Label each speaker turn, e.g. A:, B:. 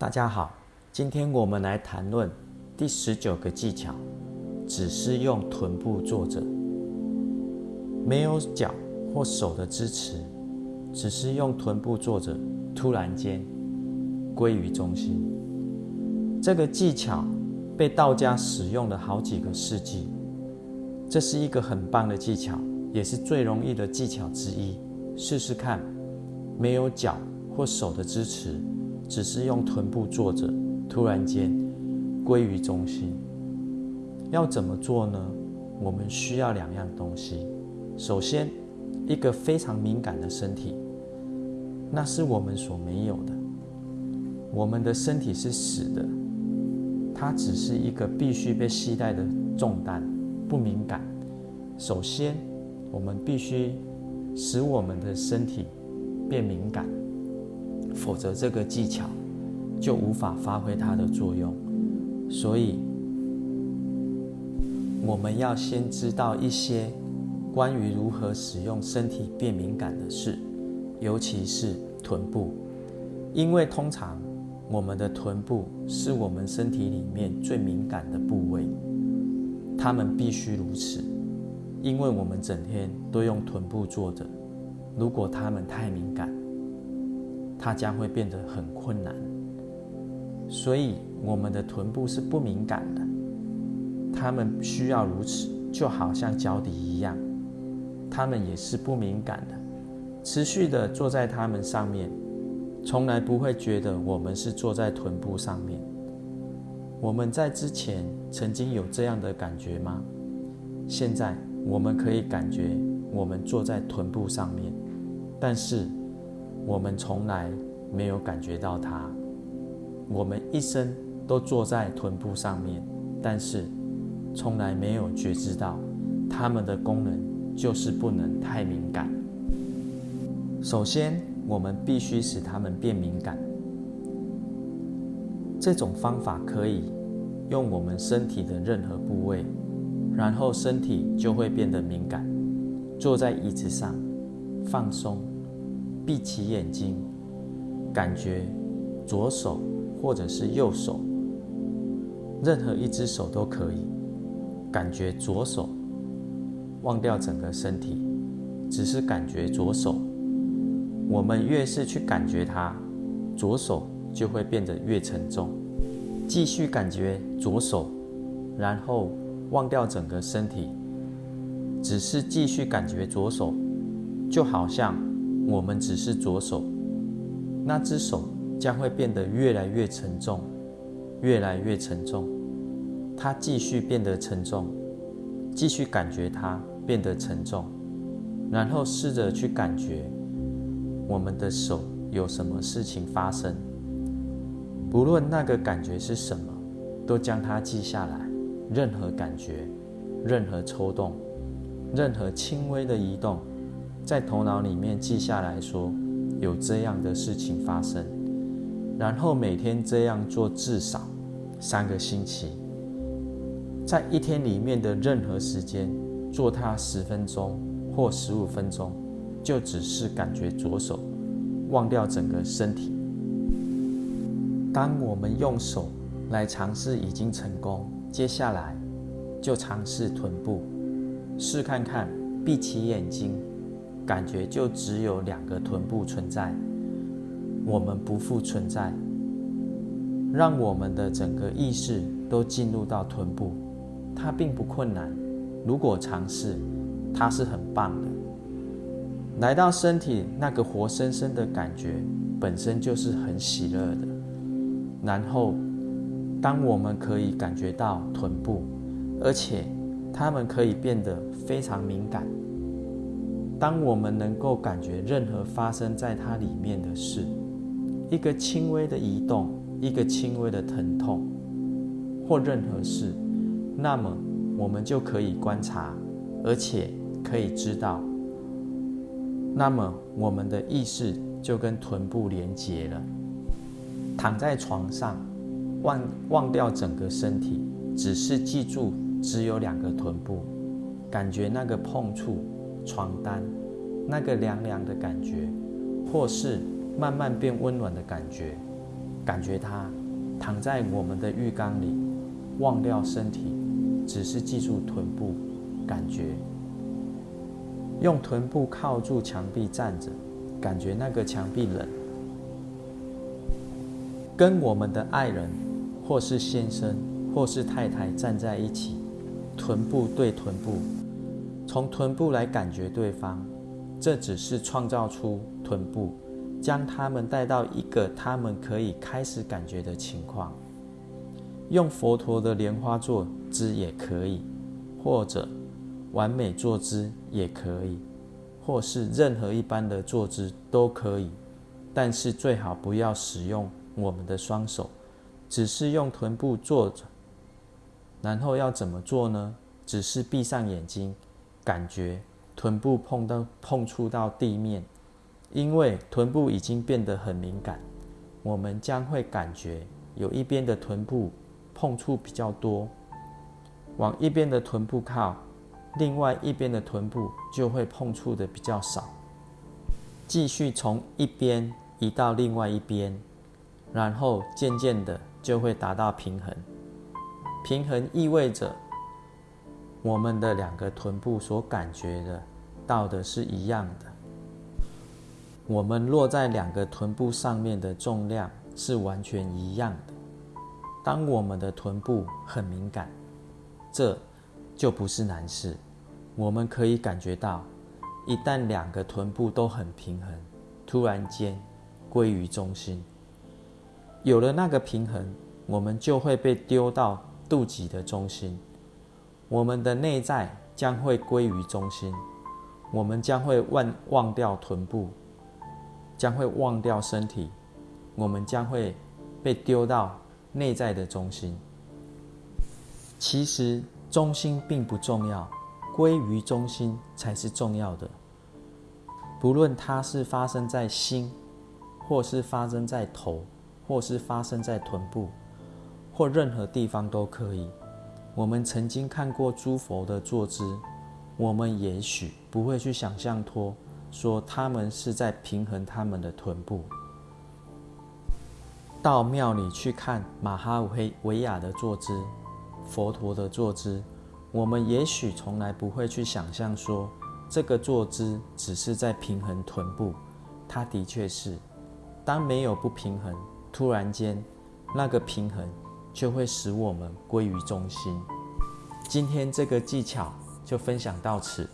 A: 大家好，今天我们来谈论第十九个技巧，只是用臀部坐着，没有脚或手的支持，只是用臀部坐着，突然间归于中心。这个技巧被道家使用了好几个世纪，这是一个很棒的技巧，也是最容易的技巧之一。试试看，没有脚或手的支持。只是用臀部坐着，突然间归于中心。要怎么做呢？我们需要两样东西。首先，一个非常敏感的身体，那是我们所没有的。我们的身体是死的，它只是一个必须被携带的重担，不敏感。首先，我们必须使我们的身体变敏感。否则，这个技巧就无法发挥它的作用。所以，我们要先知道一些关于如何使用身体变敏感的事，尤其是臀部，因为通常我们的臀部是我们身体里面最敏感的部位，它们必须如此，因为我们整天都用臀部坐着，如果它们太敏感。它将会变得很困难，所以我们的臀部是不敏感的，它们需要如此，就好像脚底一样，它们也是不敏感的，持续的坐在它们上面，从来不会觉得我们是坐在臀部上面。我们在之前曾经有这样的感觉吗？现在我们可以感觉我们坐在臀部上面，但是。我们从来没有感觉到它，我们一生都坐在臀部上面，但是从来没有觉知到它们的功能就是不能太敏感。首先，我们必须使它们变敏感。这种方法可以用我们身体的任何部位，然后身体就会变得敏感。坐在椅子上，放松。闭起眼睛，感觉左手或者是右手，任何一只手都可以。感觉左手，忘掉整个身体，只是感觉左手。我们越是去感觉它，左手就会变得越沉重。继续感觉左手，然后忘掉整个身体，只是继续感觉左手，就好像。我们只是左手，那只手将会变得越来越沉重，越来越沉重。它继续变得沉重，继续感觉它变得沉重，然后试着去感觉我们的手有什么事情发生。不论那个感觉是什么，都将它记下来。任何感觉，任何抽动，任何轻微的移动。在头脑里面记下来说，有这样的事情发生，然后每天这样做至少三个星期，在一天里面的任何时间做它十分钟或十五分钟，就只是感觉左手，忘掉整个身体。当我们用手来尝试已经成功，接下来就尝试臀部，试看看，闭起眼睛。感觉就只有两个臀部存在，我们不复存在。让我们的整个意识都进入到臀部，它并不困难。如果尝试，它是很棒的。来到身体那个活生生的感觉，本身就是很喜乐的。然后，当我们可以感觉到臀部，而且它们可以变得非常敏感。当我们能够感觉任何发生在它里面的事，一个轻微的移动，一个轻微的疼痛，或任何事，那么我们就可以观察，而且可以知道，那么我们的意识就跟臀部连接了。躺在床上，忘忘掉整个身体，只是记住只有两个臀部，感觉那个碰触。床单，那个凉凉的感觉，或是慢慢变温暖的感觉，感觉它躺在我们的浴缸里，忘掉身体，只是记住臀部，感觉用臀部靠住墙壁站着，感觉那个墙壁冷，跟我们的爱人或是先生或是太太站在一起，臀部对臀部，从臀部来感觉对方。这只是创造出臀部，将他们带到一个他们可以开始感觉的情况。用佛陀的莲花坐姿也可以，或者完美坐姿也可以，或是任何一般的坐姿都可以。但是最好不要使用我们的双手，只是用臀部坐着。然后要怎么做呢？只是闭上眼睛，感觉。臀部碰到碰触到地面，因为臀部已经变得很敏感，我们将会感觉有一边的臀部碰触比较多，往一边的臀部靠，另外一边的臀部就会碰触的比较少。继续从一边移到另外一边，然后渐渐的就会达到平衡。平衡意味着我们的两个臀部所感觉的。到的是一样的，我们落在两个臀部上面的重量是完全一样的。当我们的臀部很敏感，这就不是难事。我们可以感觉到，一旦两个臀部都很平衡，突然间归于中心，有了那个平衡，我们就会被丢到肚脐的中心，我们的内在将会归于中心。我们将会忘忘掉臀部，将会忘掉身体，我们将会被丢到内在的中心。其实中心并不重要，归于中心才是重要的。不论它是发生在心，或是发生在头，或是发生在臀部，或任何地方都可以。我们曾经看过诸佛的坐姿。我们也许不会去想象托说他们是在平衡他们的臀部。到庙里去看马哈维维亚的坐姿，佛陀的坐姿，我们也许从来不会去想象说这个坐姿只是在平衡臀部。它的确是，当没有不平衡，突然间那个平衡就会使我们归于中心。今天这个技巧。就分享到此。